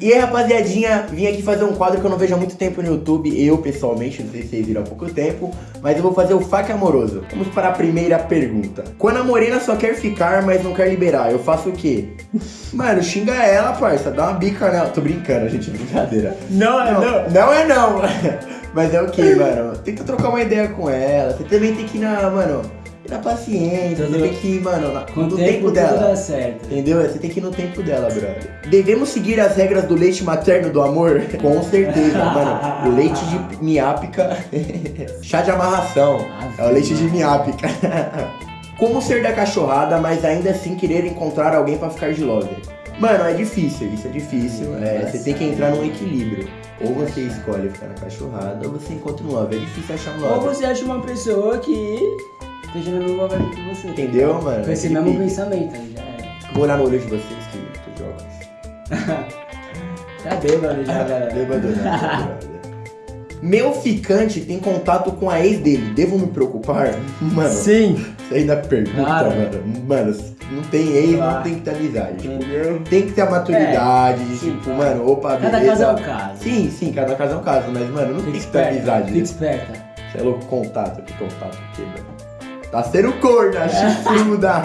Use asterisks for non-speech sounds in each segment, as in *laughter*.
E aí rapaziadinha, vim aqui fazer um quadro que eu não vejo há muito tempo no YouTube, eu pessoalmente, não sei se vocês viram há pouco tempo, mas eu vou fazer o faca amoroso. Vamos para a primeira pergunta. Quando a morena só quer ficar, mas não quer liberar, eu faço o quê? Mano, xinga ela, parça, dá uma bica nela. Tô brincando, gente, brincadeira. Não, é Não, não. não é não. *laughs* Mas é o que, mano? Tenta trocar uma ideia com ela. Você também tem que ir na, mano, na paciência. Você tem que ir, mano, na- no tempo, tempo dela. Entendeu? Você tem que ir no tempo dela, brother. Devemos seguir as regras do leite materno do amor? *laughs* Com certeza, mano. O leite de miápica. *laughs* Chá de amarração. É o leite de miápica. *laughs* Como ser da cachorrada, mas ainda assim querer encontrar alguém pra ficar de lover? Mano, é difícil, isso é difícil. É, você tem que entrar num equilíbrio. Ou você escolhe ficar na cachorrada, ou você encontra um lover. É difícil achar um Ou lover. você acha uma pessoa que esteja na mesma vibe que você. Entendeu, mano? Com esse É mesmo difícil. pensamento, aí já é. Vou olhar no olho de vocês que de óculos. *laughs* Tá bêbado já, *laughs* galera. Bêbado não, brother. Meu ficante tem contato com a ex dele. Devo me preocupar? Mano, Sim. você ainda pergunta, Claro. mano. Mano, não tem ex, Claro. não tem que ter amizade. Tipo, Entendeu? tem que ter a maturidade, É, sim, tipo, claro. mano, opa, Cada beleza. caso é um caso. Sim, sim, cada caso é um caso, mas, mano, não tem Fica que ter amizade. Fica esperta. Você é louco, contato, que contato, que, mano? Tá sendo corna, chifruda.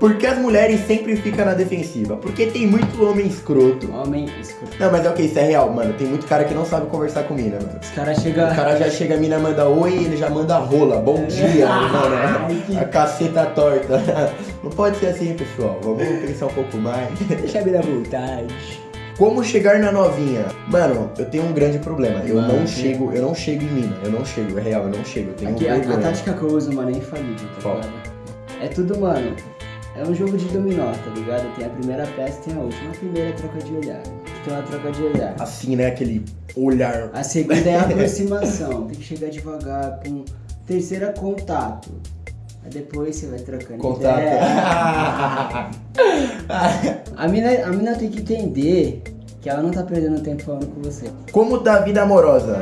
Por que *laughs* as mulheres sempre ficam na defensiva? Porque tem muito homem escroto. Homem, escuta. Não, mas é o que, isso é real, mano. Tem muito cara que não sabe conversar com mina, mano. Os caras O chegam. cara já chega, a mina manda oi, ele já manda rola. Bom dia, *laughs* mano. Ai, que- A caceta torta. *laughs* Não pode ser assim, pessoal. Vamos pensar um pouco mais. Deixa a vida à vontade. Como chegar na novinha? Mano, eu tenho um grande problema. Eu Mano, não sim. chego, eu não chego em mina. Eu não chego, é real, eu não chego. Eu tenho Aqui, a, a vergonha. tática que eu uso, mano, é infalível, tá Qual? ligado? É tudo, mano. É um jogo de dominó, tá ligado? Tem a primeira peça e tem a última. A primeira é troca de olhar. Tem uma troca de olhar. Assim, né? Aquele olhar. A segunda é a aproximação. Tem que chegar devagar. Pum. Terceira, contato. Aí depois você vai trocando Contato. ideia. *laughs* A mina, a mina tem que entender que ela não tá perdendo tempo falando com você. Como tá a vida amorosa?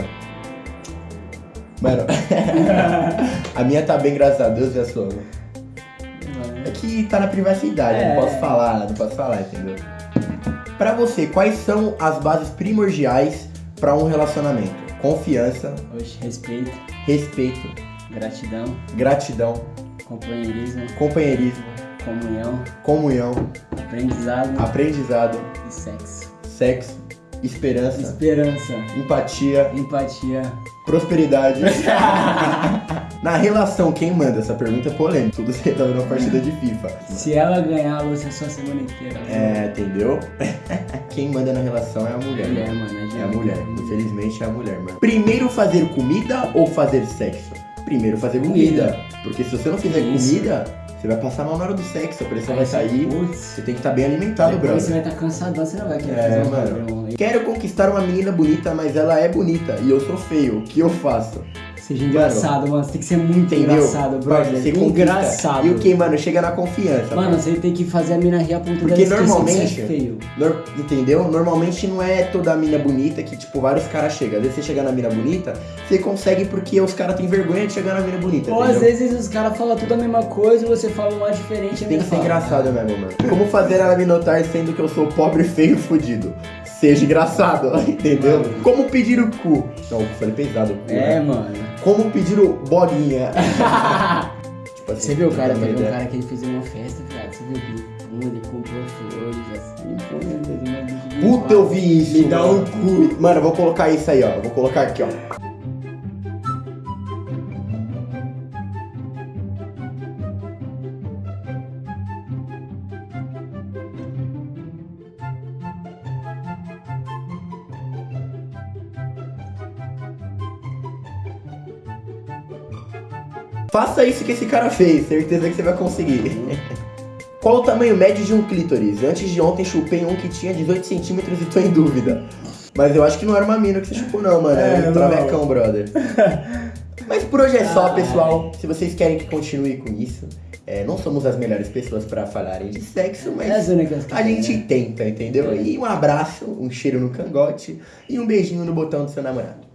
Mano, *laughs* a minha tá bem, graças a Deus, e a sua? É que tá na privacidade, É. não posso falar, não posso falar, entendeu? Pra você, quais são as bases primordiais pra um relacionamento? Confiança, Hoje, respeito, respeito, gratidão, gratidão, companheirismo, companheirismo, comunhão, comunhão, aprendizado aprendizado, e sexo. Sexo, esperança, Esperança, empatia, empatia. prosperidade. *laughs* *laughs* Na relação, quem manda? Essa pergunta é polêmica. Tudo se resolve numa partida de FIFA. Se ela ganhar, você é só a semana inteira. É, entendeu? *laughs* Quem manda na relação é a mulher. Mulher, mano. mano. É a mulher. Infelizmente é a mulher, mano. Primeiro fazer comida ou fazer sexo? Primeiro fazer comida. Comida. Porque se você não fizer Isso. comida, você vai passar mal na hora do sexo. A pressão vai sair. Putz. Você tem que estar bem alimentado, Depois você vai estar cansadão, você não vai querer É, fazer um mano. Quero conquistar uma menina bonita, mas ela é bonita e eu sou feio. O que eu faço? Seja engraçado, mano. Você tem que ser muito Entendeu? engraçado, brother. Você engraçado. E o que, mano? Chega na confiança. Mano, você tem que fazer a mina rir a ponto Porque normalmente- é feio. Nor- entendeu? Normalmente não é toda mina bonita que, tipo, vários caras chegam. Às vezes você chega na mina bonita, você consegue porque os caras têm vergonha de chegar na mina bonita. Ou às vezes os caras falam tudo a mesma coisa e você fala uma diferente. e a Tem que ser fala, engraçado mesmo, mano. Como fazer ela me notar sendo que eu sou pobre, *laughs* feio e fudido? Seja engraçado, *laughs* entendeu? Como pedir o cu? Não, eu falei pesado. o cu, É, né? mano. Como pedir o bolinha? *laughs* tipo assim, Você viu o cara, teve um ideia. cara que ele fez uma festa, viado. Você viu que ele comprou flores assim, pô, meu Deus, Deus. Puta, eu vi isso. Me dá um cu. Mano, eu vou colocar isso aí, ó. Eu Vou colocar aqui, ó. Faça isso que esse cara fez, certeza que você vai conseguir. Qual o tamanho médio de um clítoris? Antes de ontem chupei um que tinha 18 centímetros e tô em dúvida. Mas eu acho que não era uma mina que você chupou não, mano. É, Era um não. travecão, brother. *laughs* Mas por hoje é só, pessoal. Se vocês querem que continue com isso, é, não somos as melhores pessoas pra falarem de sexo, mas É as únicas que a gente né? tenta, entendeu? É. E um abraço, um cheiro no cangote e um beijinho no botão do seu namorado.